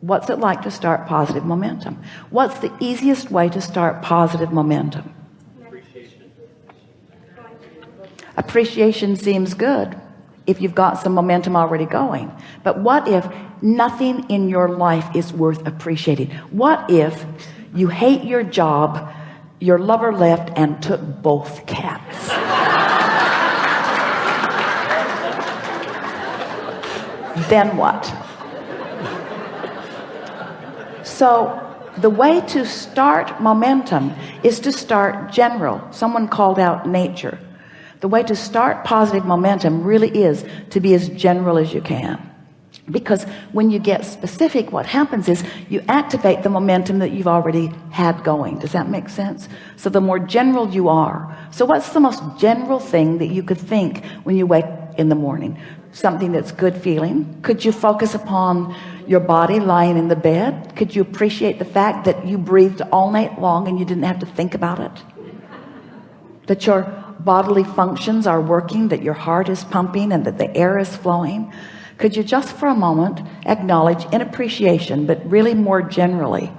what's it like to start positive momentum? What's the easiest way to start positive momentum? Appreciation, appreciation seems good if you've got some momentum already going. But what if nothing in your life is worth appreciating? What if you hate your job your lover left and took both cats? Then what so the way to start momentum is to start general. Someone called out nature. The way to start positive momentum really is to be as general as you can. Because when you get specific what happens is you activate the momentum that you've already had going. Does that make sense? So the more general you are. So what's the most general thing that you could think when you wake in the morning. Something that's good feeling. Could you focus upon your body lying in the bed? Could you appreciate the fact that you breathed all night long and you didn't have to think about it? That your bodily functions are working that your heart is pumping and that the air is flowing? Could you just for a moment acknowledge in appreciation but really more generally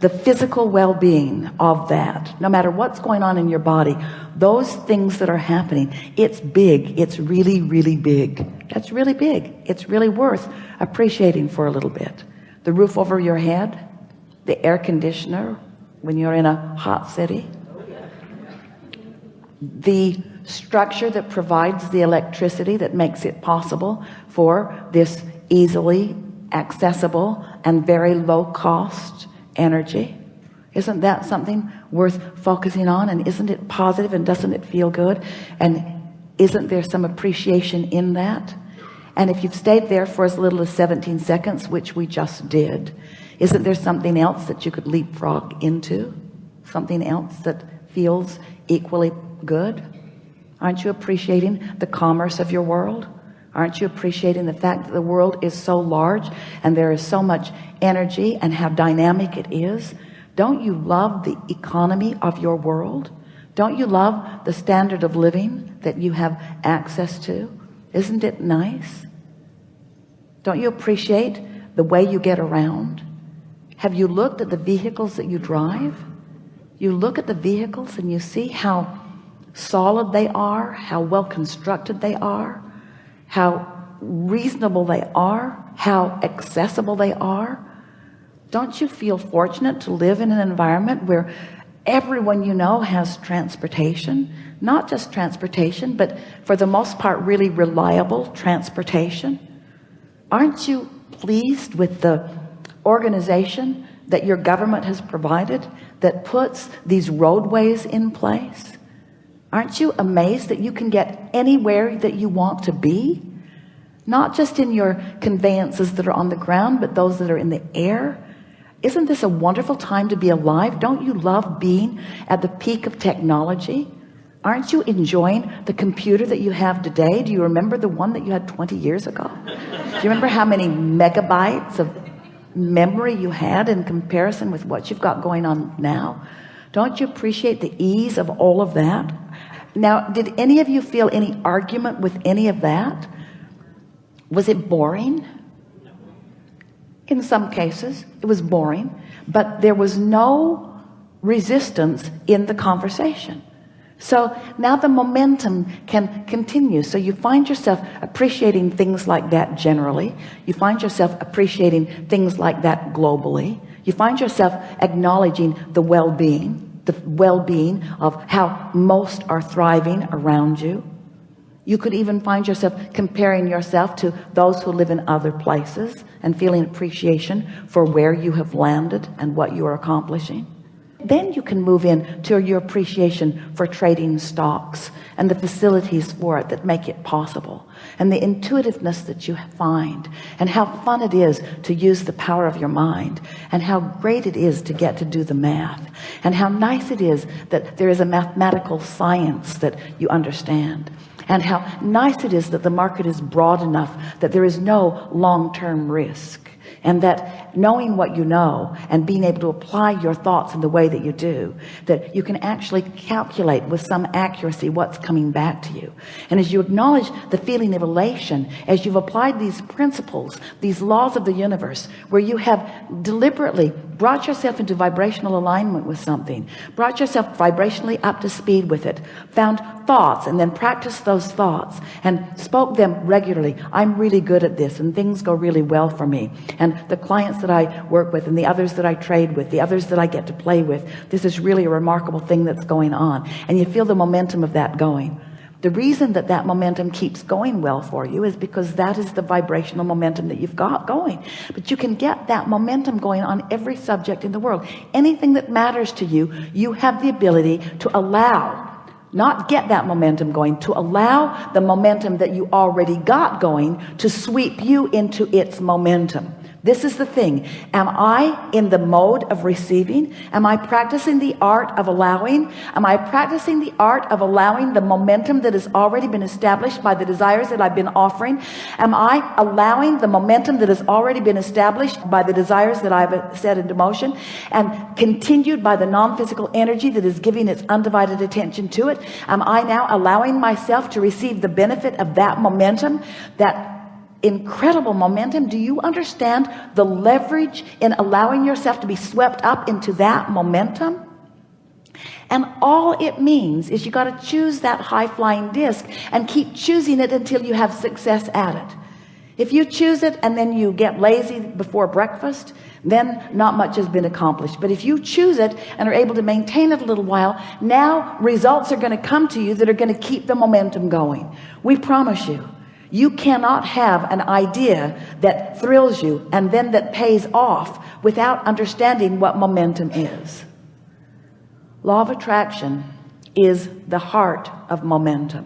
the physical well-being of that. No matter what's going on in your body those things that are happening it's big. It's really really big. That's really big. It's really worth appreciating for a little bit. The roof over your head the air conditioner when you're in a hot city the structure that provides the electricity that makes it possible for this easily accessible and very low cost energy. Isn't that something worth focusing on? And isn't it positive and doesn't it feel good? And isn't there some appreciation in that? And if you've stayed there for as little as 17 seconds which we just did isn't there something else that you could leapfrog into? Something else that feels equally good? Aren't you appreciating the commerce of your world aren't you appreciating the fact that the world is so large and there is so much energy and how dynamic it is? Don't you love the economy of your world? Don't you love the standard of living that you have access to? Isn't it nice? Don't you appreciate the way you get around? Have you looked at the vehicles that you drive? You look at the vehicles and you see how solid they are how well constructed they are how reasonable they are how accessible they are. Don't you feel fortunate to live in an environment where everyone you know has transportation? Not just transportation but for the most part really reliable transportation. Aren't you pleased with the organization that your government has provided that puts these roadways in place aren't you amazed that you can get anywhere that you want to be? Not just in your conveyances that are on the ground but those that are in the air. Isn't this a wonderful time to be alive? Don't you love being at the peak of technology? Aren't you enjoying the computer that you have today? Do you remember the one that you had 20 years ago? Do you remember how many megabytes of memory you had in comparison with what you've got going on now? Don't you appreciate the ease of all of that now did any of you feel any argument with any of that? Was it boring? In some cases it was boring but there was no resistance in the conversation. So now the momentum can continue. So you find yourself appreciating things like that generally. You find yourself appreciating things like that globally. You find yourself acknowledging the well-being the well-being of how most are thriving around you. You could even find yourself comparing yourself to those who live in other places and feeling appreciation for where you have landed and what you are accomplishing then you can move in to your appreciation for trading stocks and the facilities for it that make it possible and the intuitiveness that you find and how fun it is to use the power of your mind and how great it is to get to do the math and how nice it is that there is a mathematical science that you understand and how nice it is that the market is broad enough that there is no long-term risk and that knowing what you know and being able to apply your thoughts in the way that you do that you can actually calculate with some accuracy what's coming back to you. And as you acknowledge the feeling of elation as you've applied these principles these laws of the universe where you have deliberately brought yourself into vibrational alignment with something brought yourself vibrationally up to speed with it found thoughts and then practiced those thoughts and spoke them regularly. I'm really good at this and things go really well for me. And the clients that I work with and the others that I trade with the others that I get to play with this is really a remarkable thing that's going on. And you feel the momentum of that going the reason that that momentum keeps going well for you is because that is the vibrational momentum that you've got going. But you can get that momentum going on every subject in the world. Anything that matters to you you have the ability to allow not get that momentum going to allow the momentum that you already got going to sweep you into its momentum this is the thing. Am I in the mode of receiving? Am I practicing the art of allowing? Am I practicing the art of allowing the momentum that has already been established by the desires that I've been offering? Am I allowing the momentum that has already been established by the desires that I've set into motion and continued by the non-physical energy that is giving its undivided attention to it? Am I now allowing myself to receive the benefit of that momentum that incredible momentum. Do you understand the leverage in allowing yourself to be swept up into that momentum? And all it means is you got to choose that high-flying disc and keep choosing it until you have success at it. If you choose it and then you get lazy before breakfast then not much has been accomplished. But if you choose it and are able to maintain it a little while now results are going to come to you that are going to keep the momentum going. We promise you you cannot have an idea that thrills you and then that pays off without understanding what momentum is. Law of attraction is the heart of momentum.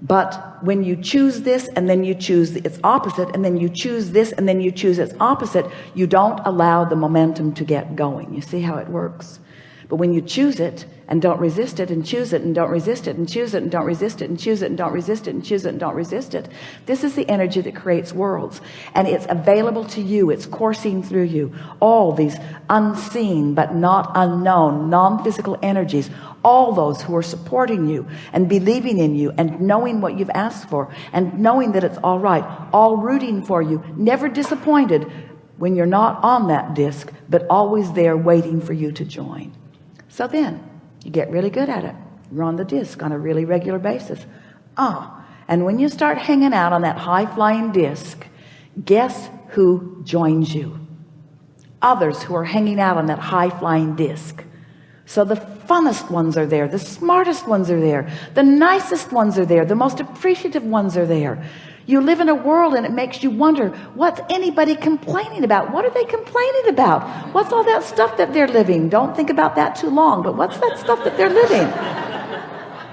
But when you choose this and then you choose its opposite and then you choose this and then you choose its opposite you don't allow the momentum to get going. You see how it works but when you choose it and don't resist it and choose it and don't resist it and choose it and don't resist it and choose it and don't resist it and choose it and don't resist it this is the energy that creates worlds. And it's available to you. It's coursing through you. All these unseen but not unknown non-physical energies all those who are supporting you and believing in you and knowing what you've asked for and knowing that it's all right all rooting for you never disappointed when you're not on that disc but always there waiting for you to join so then you get really good at it. You're on the disc on a really regular basis. Ah and when you start hanging out on that high-flying disc guess who joins you? Others who are hanging out on that high-flying disc. So the funnest ones are there the smartest ones are there the nicest ones are there the most appreciative ones are there you live in a world and it makes you wonder what's anybody complaining about? What are they complaining about? What's all that stuff that they're living? Don't think about that too long but what's that stuff that they're living?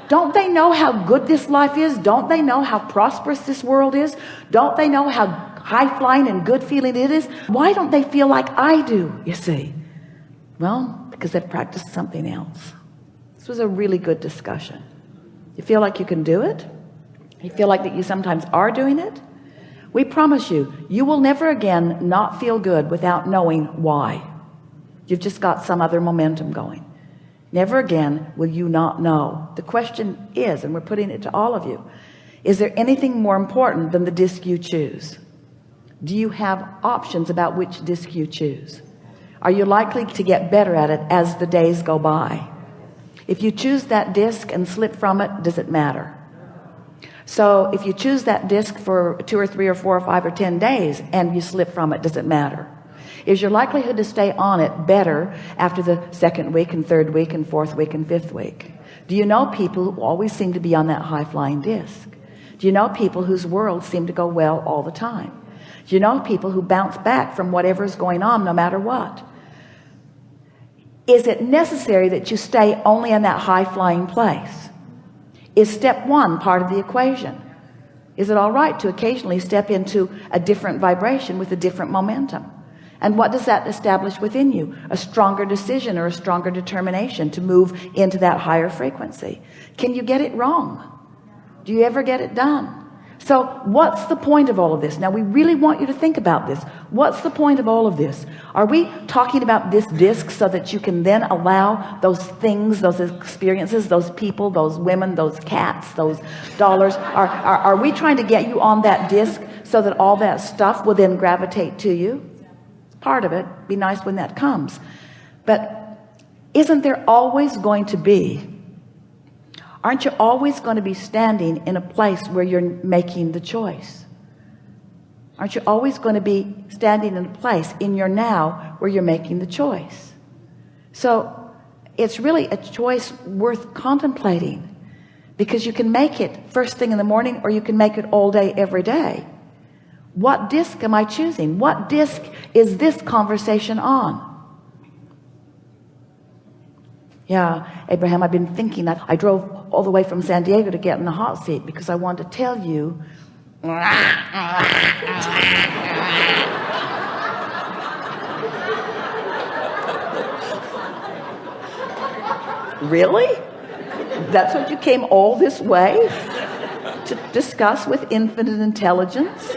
Don't they know how good this life is? Don't they know how prosperous this world is? Don't they know how high-flying and good feeling it is? Why don't they feel like I do you see? Well because they've practiced something else. This was a really good discussion. You feel like you can do it you feel like that you sometimes are doing it? We promise you you will never again not feel good without knowing why. You've just got some other momentum going. Never again will you not know. The question is and we're putting it to all of you is there anything more important than the disc you choose? Do you have options about which disc you choose? Are you likely to get better at it as the days go by? If you choose that disc and slip from it does it matter so if you choose that disc for two or three or four or five or ten days and you slip from it does it matter? Is your likelihood to stay on it better after the second week and third week and fourth week and fifth week? Do you know people who always seem to be on that high-flying disc? Do you know people whose worlds seem to go well all the time? Do you know people who bounce back from whatever's going on no matter what? Is it necessary that you stay only in that high-flying place is step one part of the equation? Is it all right to occasionally step into a different vibration with a different momentum? And what does that establish within you? A stronger decision or a stronger determination to move into that higher frequency. Can you get it wrong? Do you ever get it done so what's the point of all of this? Now we really want you to think about this. What's the point of all of this? Are we talking about this disc so that you can then allow those things those experiences those people those women those cats those dollars are, are, are we trying to get you on that disc so that all that stuff will then gravitate to you? Part of it. Be nice when that comes. But isn't there always going to be aren't you always going to be standing in a place where you're making the choice? Aren't you always going to be standing in a place in your now where you're making the choice? So it's really a choice worth contemplating because you can make it first thing in the morning or you can make it all day every day. What disc am I choosing? What disc is this conversation on yeah Abraham I've been thinking that I drove all the way from San Diego to get in the hot seat because I wanted to tell you. Really? That's what you came all this way to discuss with infinite intelligence?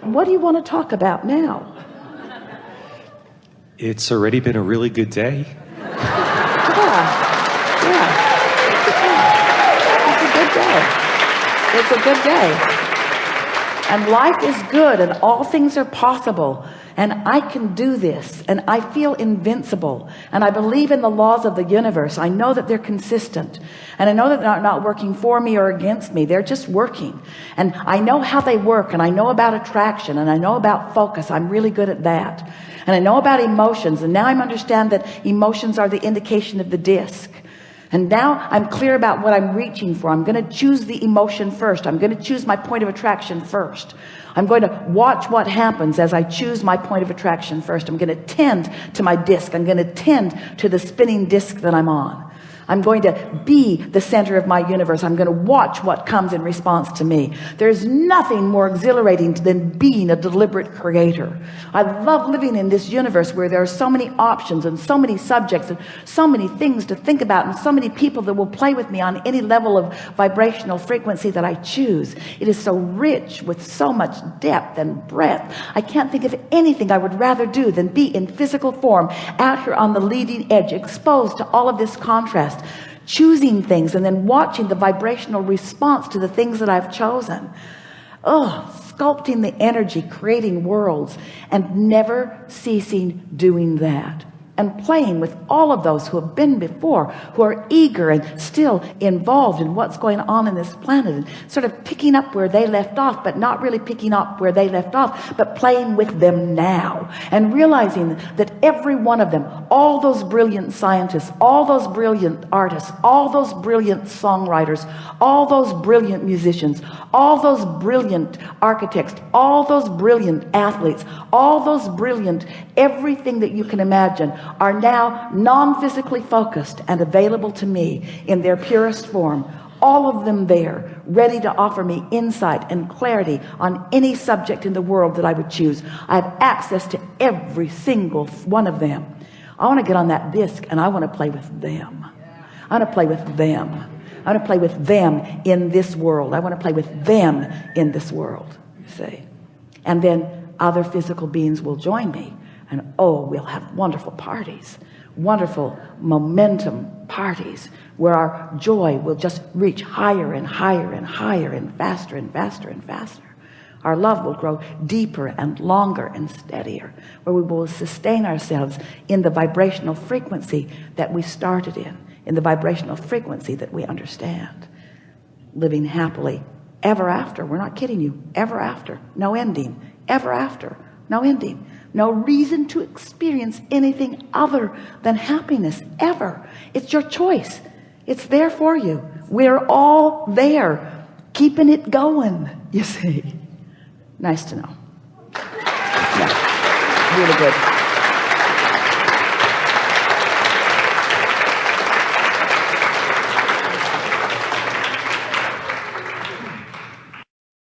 What do you want to talk about now it's already been a really good day. Yeah. Yeah. It's a good day. It's a good day. And life is good and all things are possible. And I can do this and I feel invincible. And I believe in the laws of the universe. I know that they're consistent. And I know that they're not working for me or against me. They're just working. And I know how they work. And I know about attraction and I know about focus. I'm really good at that and I know about emotions and now I understand that emotions are the indication of the disc and now I'm clear about what I'm reaching for. I'm going to choose the emotion first. I'm going to choose my point of attraction first. I'm going to watch what happens as I choose my point of attraction first. I'm going to tend to my disc. I'm going to tend to the spinning disc that I'm on I'm going to be the center of my universe. I'm going to watch what comes in response to me. There's nothing more exhilarating than being a deliberate creator. I love living in this universe where there are so many options and so many subjects and so many things to think about and so many people that will play with me on any level of vibrational frequency that I choose. It is so rich with so much depth and breadth. I can't think of anything I would rather do than be in physical form out here on the leading edge exposed to all of this contrast choosing things and then watching the vibrational response to the things that I've chosen. Oh sculpting the energy creating worlds and never ceasing doing that and playing with all of those who have been before who are eager and still involved in what's going on in this planet and sort of picking up where they left off but not really picking up where they left off but playing with them now and realizing that every one of them all those brilliant scientists all those brilliant artists all those brilliant songwriters all those brilliant musicians all those brilliant architects all those brilliant athletes all those brilliant everything that you can imagine are now non-physically focused and available to me in their purest form. All of them there ready to offer me insight and clarity on any subject in the world that I would choose. I have access to every single one of them. I want to get on that disc and I want to play with them. I want to play with them. I want to play with them in this world. I want to play with them in this world You see. And then other physical beings will join me and oh we'll have wonderful parties wonderful momentum parties where our joy will just reach higher and higher and higher and faster and faster and faster. Our love will grow deeper and longer and steadier where we will sustain ourselves in the vibrational frequency that we started in in the vibrational frequency that we understand. Living happily ever after. We're not kidding you. Ever after. No ending. Ever after. No ending no reason to experience anything other than happiness ever. It's your choice. It's there for you. We're all there keeping it going you see. Nice to know. Yeah. Really good